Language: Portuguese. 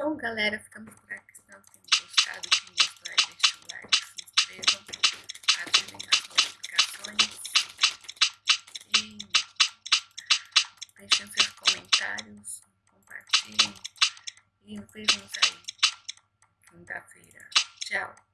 Então, galera, ficamos por aqui. Espero que tenham gostado. Quem gostou aí, deixa o like, se inscrevam, ativem as notificações e deixem seus comentários, compartilhem e nos vemos aí quinta-feira. Tchau!